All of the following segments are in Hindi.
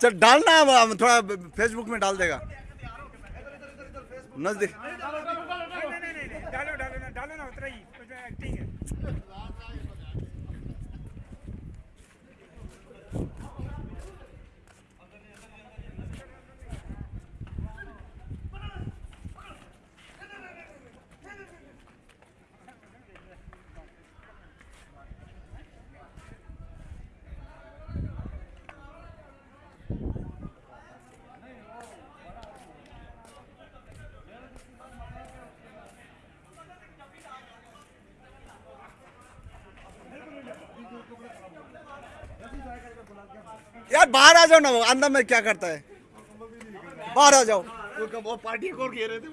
चल, डालना हम थोड़ा फेसबुक में डाल देगा। नज़दीक। डालो डालो ना डालो ना, उतना ही है। यार बाहर आ जाओ ना वो अंदर में क्या करता है? बाहर आ जाओ। वो पार्टी को रहे थे।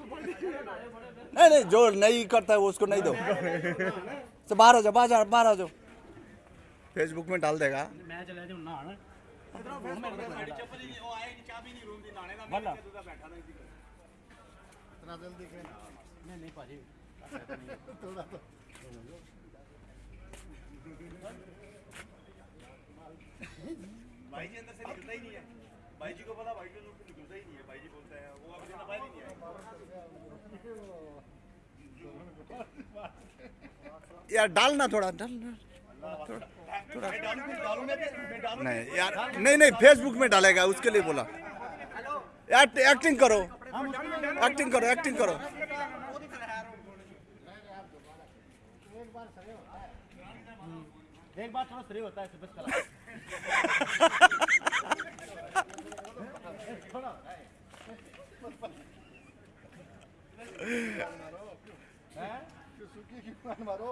नहीं नहीं जो नहीं करता है वो उसको नहीं दो। तो बाहर आ जाओ बाहर जाओ बाहर आ जाओ। फेसबुक में डाल देगा। नहीं भाई जी अंदर से निकलता ही नहीं है। भाई जी को पता भाई जी को निकलता ही नहीं है। भाई जी बोलते हैं वो अभी बाहर ही नहीं यार डालना थोड़ा डालना। नहीं यार नहीं नहीं फेसबुक में डालेगा उसके लिए बोला। यार एक्टिंग करो। एक्टिंग करो एक्टिंग करो। एक बार थोड़ा श्रेय होता है बस करा। सुखी की मान मारो।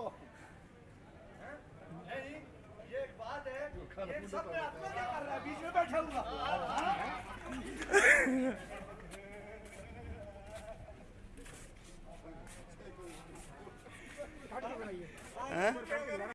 ये एक बात है ये सब में हाथ क्या कर रहा है? बीच में बैठा हुआ